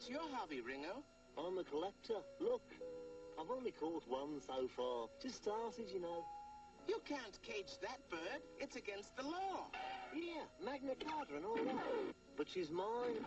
What's your hobby, Ringo? I'm a collector. Look, I've only caught one so far. Just started, you know. You can't cage that bird. It's against the law. Yeah, Magna Carta and all that. But she's mine.